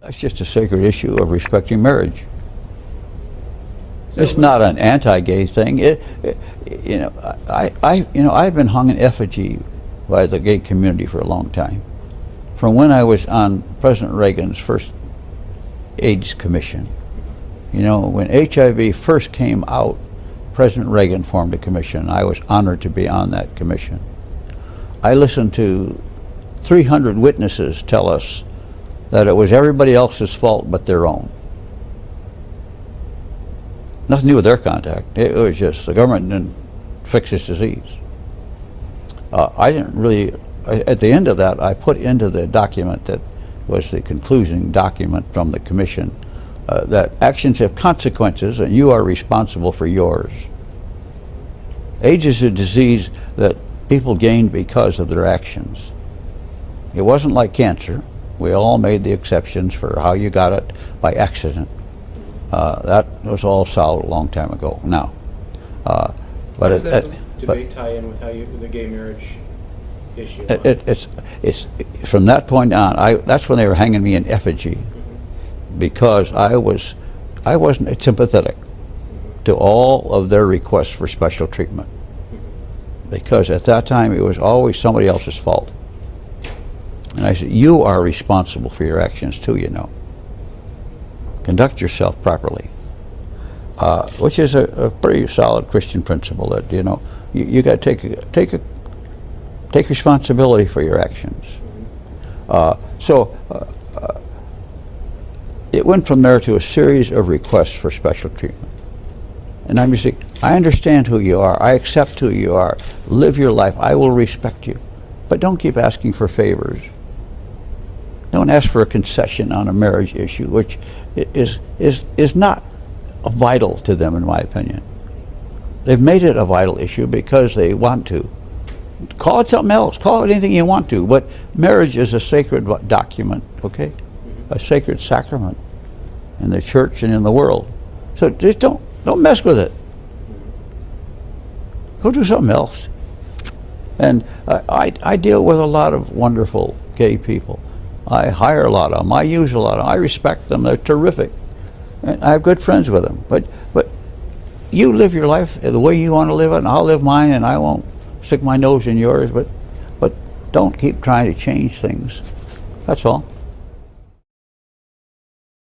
That's just a sacred issue of respecting marriage. So- It's not an anti-gay thing. It, it- you know, I, I, you know, I've been hung in effigy by the gay community for a long time. From when I was on President Reagan's first AIDS commission. You know, when HIV first came out, President Reagan formed a commission. I was honored to be on that commission. I listened to 300 witnesses tell us that it was everybody else's fault but their own. Nothing to do with their contact. It was just the government didn't fix this disease. Uh, I didn't really, at the end of that, I put into the document that was the conclusion document from the commission uh, that actions have consequences and you are responsible for yours. AIDS is a disease that people gained because of their actions. It wasn't like cancer. We all made the exceptions for how you got it by accident. Uh, that was all solved a long time ago now. Uh, but it, that it- debate tie in with how you, the gay marriage issue? it, it, it's, it's, from that point on, I, that's when they were hanging me in effigy because I was, I wasn't sympathetic to all of their requests for special treatment. Because at that time, it was always somebody else's fault. And I said, you are responsible for your actions too, you know. Conduct yourself properly. Uh, which is a, a pretty solid Christian principle that, you know, you, you got to take, take a, take responsibility for your actions. Uh, so uh, uh, it went from there to a series of requests for special treatment. And I'm just saying, I understand who you are. I accept who you are. Live your life. I will respect you. But don't keep asking for favors. Don't ask for a concession on a marriage issue, which is, is, is not vital to them, in my opinion. They've made it a vital issue because they want to. Call it something else. Call it anything you want to. But marriage is a sacred document, okay? A sacred sacrament in the church and in the world. So just don't don't mess with it. Go do something else. And I, I, I deal with a lot of wonderful gay people. I hire a lot of them. I use a lot of them. I respect them. They're terrific. And I have good friends with them. But but you live your life the way you want to live it, and I'll live mine, and I won't stick my nose in yours. But but don't keep trying to change things. That's all.